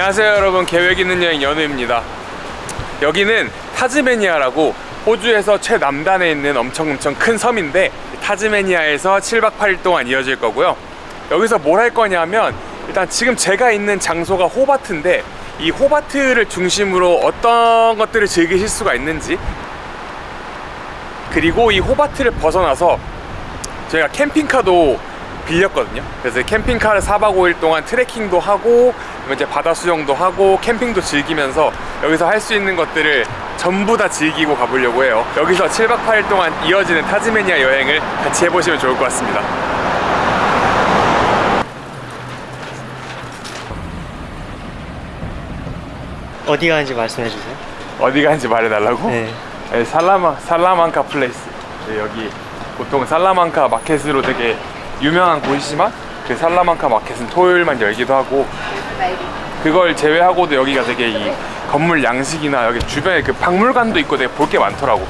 안녕하세요 여러분. 계획 있는 여행 연우입니다. 여기는 타즈메니아라고 호주에서 최남단에 있는 엄청 엄청 큰 섬인데 타즈메니아에서 7박 8일 동안 이어질 거고요. 여기서 뭘 할 거냐면 일단 지금 제가 있는 장소가 호바트인데 이 호바트를 중심으로 어떤 것들을 즐기실 수가 있는지 그리고 이 호바트를 벗어나서 저희가 캠핑카도 빌렸거든요. 그래서 캠핑카를 4박 5일 동안 트레킹도 하고 이제 바다 수영도 하고 캠핑도 즐기면서 여기서 할 수 있는 것들을 전부 다 즐기고 가보려고 해요. 여기서 7박 8일 동안 이어지는 타즈메니아 여행을 같이 해보시면 좋을 것 같습니다. 어디 가는지 말씀해 주세요. 어디 가는지 말해달라고? 네. 네, 살라마, 살라만카 플레이스. 네, 여기 보통 살라만카 마켓으로 되게 유명한 곳이지만 그 살라만카 마켓은 토요일만 열기도 하고 그걸 제외하고도 여기가 되게 이 건물 양식이나 여기 주변에 그 박물관도 있고 되게 볼 게 많더라고.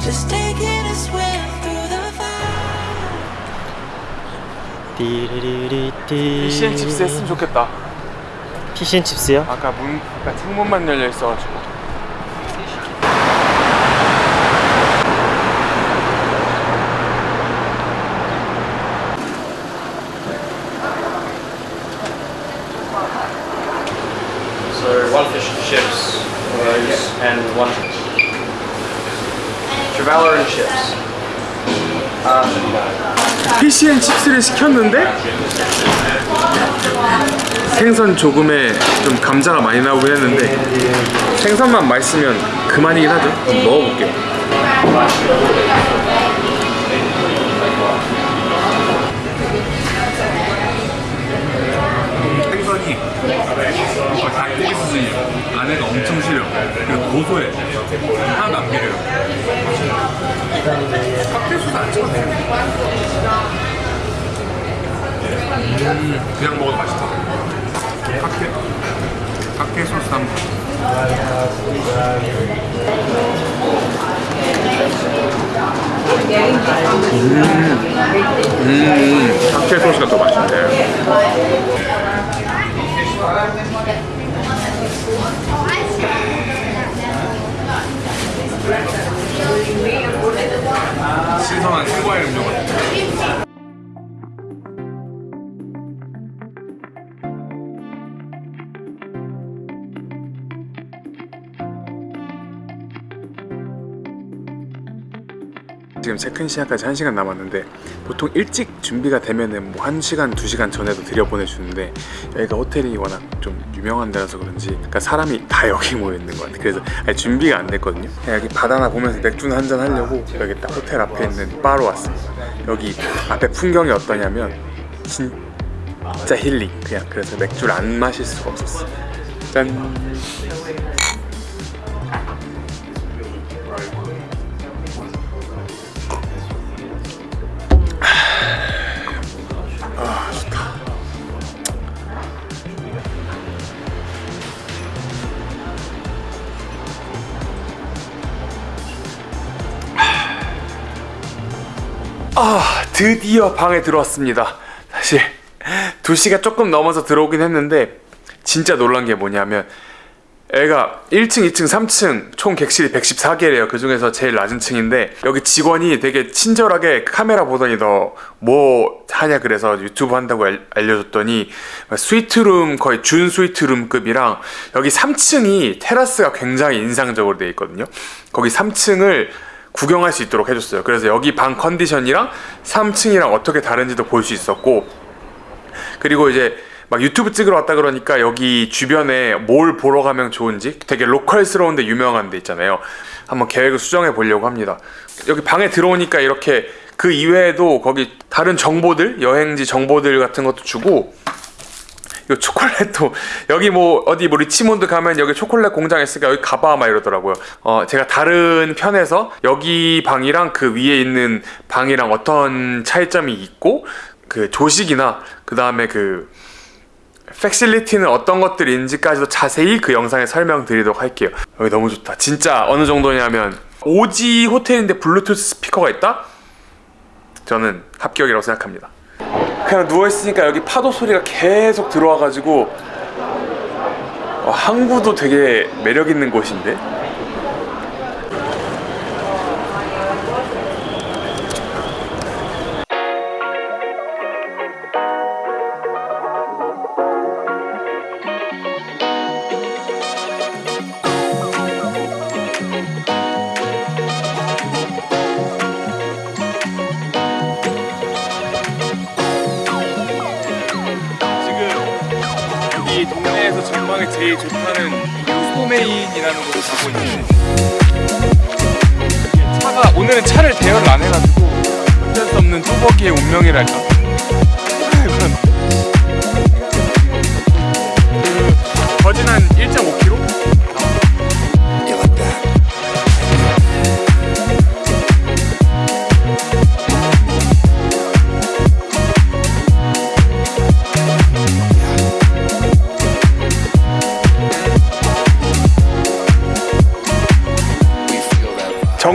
Just taking a swim through the fire. 띠리리리띠. 피시앤 칩스 했으면 좋겠다. 피시앤 칩스요? 아까 문, 아까 창문만 열려 있어가지고. Chips. 피시앤 칩스를 시켰는데 생선 조금에 좀 감자가 많이 나오긴 했는데 생선만 맛있으면 그만이긴 하죠. 먹어볼게요. 수준이에요. 안에가 엄청 시려. 그리고 고소해. 하나도 안 비려요. 칵테일소스 안 찍었네. 음, 그냥 먹어도 맛있다. 칵테일, 칵테일 소스 한번. 음, 음, 칵테일 소스가 더 맛있네. 신선한 생과일 음료 같아. 체크인 시간까지 1시간 남았는데 보통 일찍 준비가 되면은 뭐 1시간, 2시간 전에도 들여보내주는데 여기가 호텔이 워낙 좀 유명한 데라서 그런지 그러니까 사람이 다 여기 모여있는 것 같아요. 그래서 준비가 안 됐거든요. 여기 바다나 보면서 맥주나 한잔 하려고 여기 딱 호텔 앞에 있는 바로 왔습니다. 여기 앞에 풍경이 어떠냐면 진짜 힐링. 그냥 그래서 맥주를 안 마실 수가 없었어 짠 아 드디어 방에 들어왔습니다 사실 2시가 조금 넘어서 들어오긴 했는데 진짜 놀란 게 뭐냐면 여기가 1층, 2층, 3층 총 객실이 114개래요. 그 중에서 제일 낮은 층인데 여기 직원이 되게 친절하게 카메라 보더니 너 뭐 하냐 그래서 유튜브 한다고 알, 알려줬더니 스위트룸 거의 준 스위트룸급이랑 여기 3층이 테라스가 굉장히 인상적으로 되어 있거든요. 거기 3층을 구경할 수 있도록 해줬어요. 그래서 여기 방 컨디션이랑 3층이랑 어떻게 다른지도 볼 수 있었고 그리고 이제 막 유튜브 찍으러 왔다 그러니까 여기 주변에 뭘 보러 가면 좋은지 되게 local스러운데 유명한 데 있잖아요. 한번 계획을 수정해 보려고 합니다. 여기 방에 들어오니까 이렇게 그 이외에도 거기 다른 정보들, 여행지 정보들 같은 것도 주고 이 초콜릿도 여기 뭐 어디 뭐 리치몬드 가면 여기 초콜릿 공장 있으니까 여기 가봐 막 이러더라고요. 어 제가 다른 편에서 여기 방이랑 그 위에 있는 방이랑 어떤 차이점이 있고 그 조식이나 그 다음에 그 팩실리티는 어떤 것들인지까지도 자세히 그 영상에 설명드리도록 할게요. 여기 너무 좋다. 진짜 어느 정도냐면 오지 호텔인데 블루투스 스피커가 있다? 저는 합격이라고 생각합니다. 그냥 누워 있으니까 여기 파도 소리가 계속 들어와가지고 어, 항구도 되게 매력 있는 곳인데. 이 동네에서 전망이 제일 좋다는 소메인이라는 곳을 가고 있는데 차가 오늘은 차를 대여를 안 해가지고 어쩔 수 없는 뚜벅이의 운명이랄까 그런 그 거진 한 1.5km?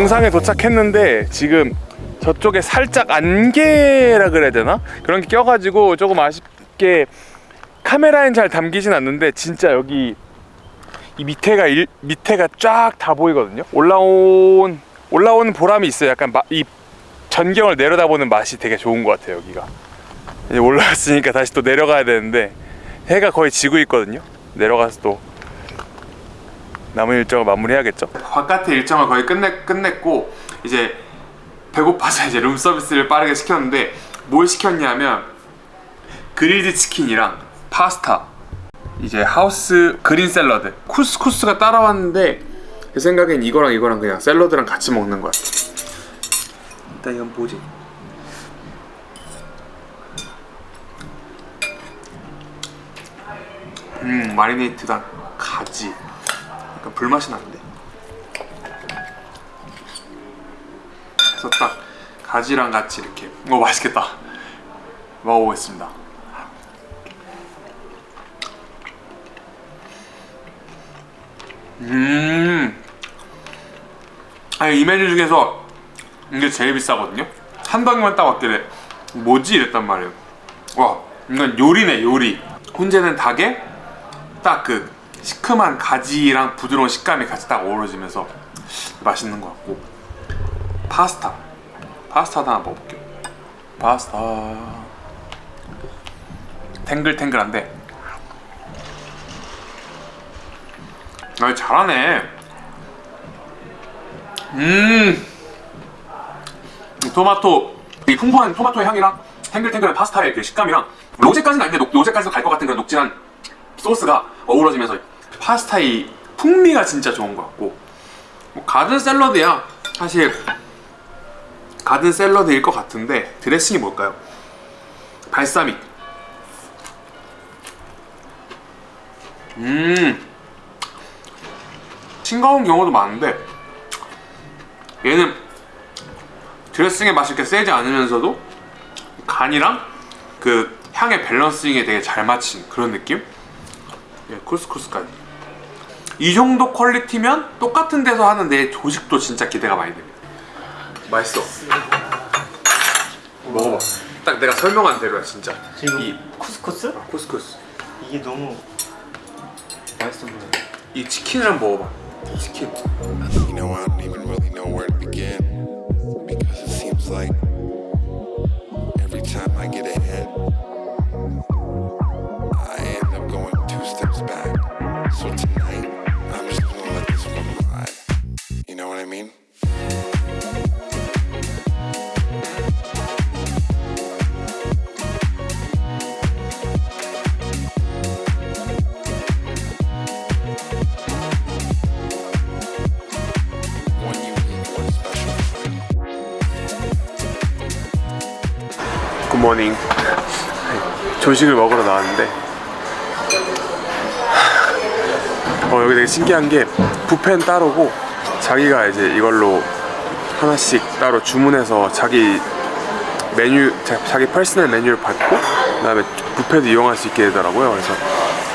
정상에 도착했는데 지금 저쪽에 살짝 안개라 그래야 되나? 그런 게 껴가지고 조금 아쉽게 카메라엔 잘 담기진 않는데 진짜 여기 이 밑에가 일, 밑에가 쫙 다 보이거든요. 올라온 올라오는 보람이 있어요. 약간 마, 이 전경을 내려다보는 맛이 되게 좋은 것 같아요. 여기가 이제 올라왔으니까 다시 또 내려가야 되는데 해가 거의 지고 있거든요. 내려가서 또 남은 일정을 마무리해야겠죠. 바깥의 일정을 거의 끝내 끝냈고 이제 배고파서 이제 룸 서비스를 빠르게 시켰는데 뭘 시켰냐면 그릴드 치킨이랑 파스타 이제 하우스 그린 샐러드 쿠스쿠스가 따라왔는데 제 생각엔 이거랑 이거랑 그냥 샐러드랑 같이 먹는 거야. 일단 이건 뭐지? 음 마리네이트단 가지 약간 불맛이 나는데? 그래서 딱 가지랑 같이 이렇게. 오 맛있겠다. 먹어보겠습니다. 음. 아니 이 메뉴 중에서 이게 제일 비싸거든요? 한 덩이만 딱 왔길래 뭐지? 이랬단 말이에요. 와 이건 요리네 요리. 훈제는 닭에 딱 그 시큼한 가지랑 부드러운 식감이 같이 딱 어우러지면서 맛있는 것 같고. 파스타. 파스타도 하나 먹어볼게요. 파스타. 탱글탱글한데. 아 잘하네. 음. 토마토 이 풍부한 토마토의 향이랑 탱글탱글한 파스타의 그 식감이랑 로제까지는 아닌데 녹- 로제까지도 갈 것 같은 그런 녹진한 소스가 어우러지면서 파스타의 풍미가 진짜 좋은 것 같고. 뭐 가든 샐러드야. 사실 가든 샐러드일 것 같은데 드레싱이 뭘까요? 발사믹. 음. 싱거운 경우도 많은데 얘는 드레싱의 맛이 이렇게 세지 않으면서도 간이랑 그 향의 밸런싱에 되게 잘 맞춘 그런 느낌? 예, 쿠스쿠스까지 이 정도 퀄리티면 똑같은 데서 하는 내 조식도 진짜 기대가 많이 됩니다 맛있어 먹어봐 딱 내가 설명한 대로야 진짜 지금 이 쿠스쿠스? 쿠스쿠스 이게 너무 맛있어 보여요. 이 치킨을 한번 먹어봐. 치킨. You know, I don't even really know where to begin because it seems like every time I get ahead, I end up going two steps back. So tonight, Good morning. 조식을 먹으러 나왔는데 어 여기 되게 신기한 게 뷔페는 따로고 자기가 이제 이걸로 하나씩 따로 주문해서 자기 메뉴 자, 자기 personal 메뉴를 받고 그다음에 뷔페도 이용할 수 있게 되더라고요. 그래서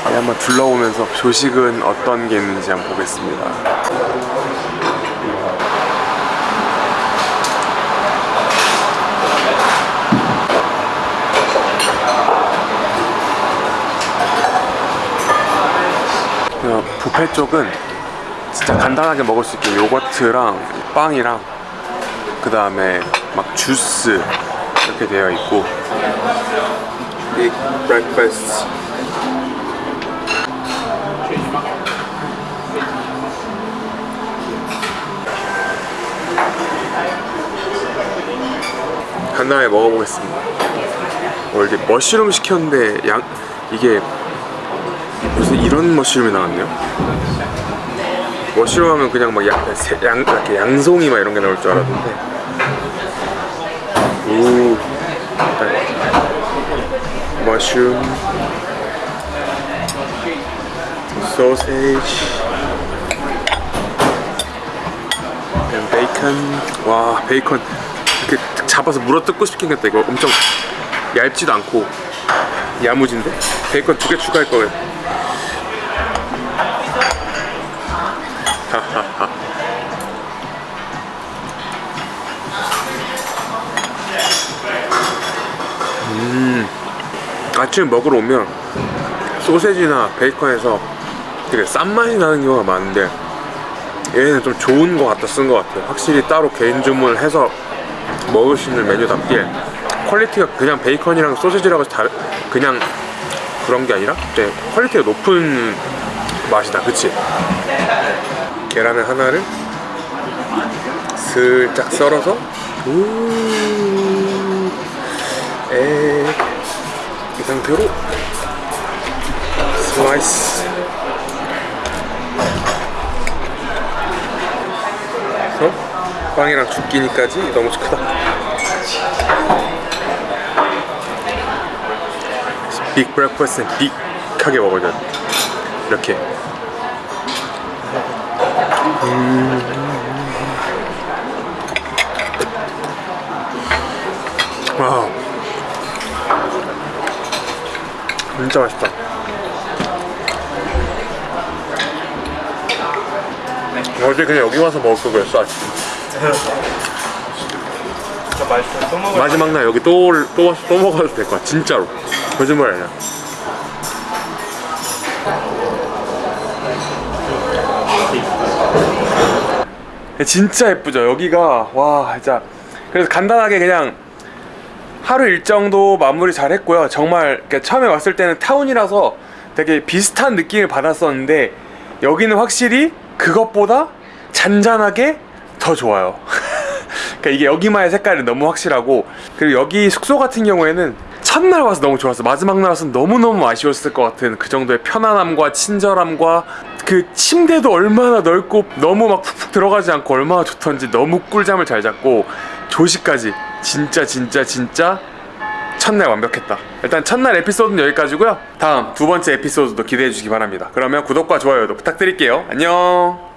한번 둘러보면서 조식은 어떤 게 있는지 한번 보겠습니다. 그 뷔페 쪽은 진짜 간단하게 먹을 수 있게 요거트랑 빵이랑 그 다음에 막 주스 이렇게 되어 있고. 간단하게 먹어보겠습니다. 어, 이게 머쉬룸 시켰는데 양 이게 이런 머쉬룸이 나왔네요. 머쉬룸 하면 그냥 막 양, 새- 양, 이렇게 양송이 막 이런 게 나올 줄 알았는데. 오. 머쉬룸. 소세지. 베이컨. 와, 베이컨. 이렇게 잡아서 물어 뜯고 싶겠다. 이거 엄청 얇지도 않고 야무진데? 베이컨 두 개 추가할 거예요. 음, 아침에 먹으러 오면 소세지나 베이컨에서 되게 싼 맛이 나는 경우가 많은데 얘는 좀 좋은 거 갖다 쓴 것 같아요. 확실히 따로 개인 주문을 해서 먹을 수 있는 메뉴답게 quality가 그냥 베이컨이랑 소세지라고 다르, 그냥 그런 게 아니라 quality가 높은 맛이다 그치? 계란을 하나를 슬쩍 썰어서 이 상태로 슬라이스. 그래서 빵이랑 죽기니까지 너무 크다. 빅 브렉퍼스트는 빅하게 먹어야 돼. 이렇게. 음. 와 진짜 맛있다. 어제 그냥 여기 와서 먹을 걸 그랬어 아침. 진짜 맛있어. 또 먹을 마지막 날 여기 또, 올- 또, 와서 또 먹어도 될 거야 진짜로. 거짓말 아니야 진짜 예쁘죠? 여기가 와 진짜. 그래서 간단하게 그냥 하루 일정도 마무리 잘 했고요. 정말 처음에 왔을 때는 타운이라서 되게 비슷한 느낌을 받았었는데 여기는 확실히 그것보다 잔잔하게 더 좋아요. 그러니까 이게 여기만의 색깔이 너무 확실하고 그리고 여기 숙소 같은 경우에는 첫날 와서 너무 좋았어 마지막 날 와서 너무너무 아쉬웠을 것 같은 그 정도의 편안함과 친절함과 그 침대도 얼마나 넓고 너무 막 푹푹 들어가지 않고 얼마나 좋던지 너무 꿀잠을 잘 잤고 조식까지 진짜 진짜 진짜 첫날 완벽했다. 일단 첫날 에피소드는 여기까지고요. 다음 두 번째 에피소드도 기대해 주시기 바랍니다. 그러면 구독과 좋아요도 부탁드릴게요. 안녕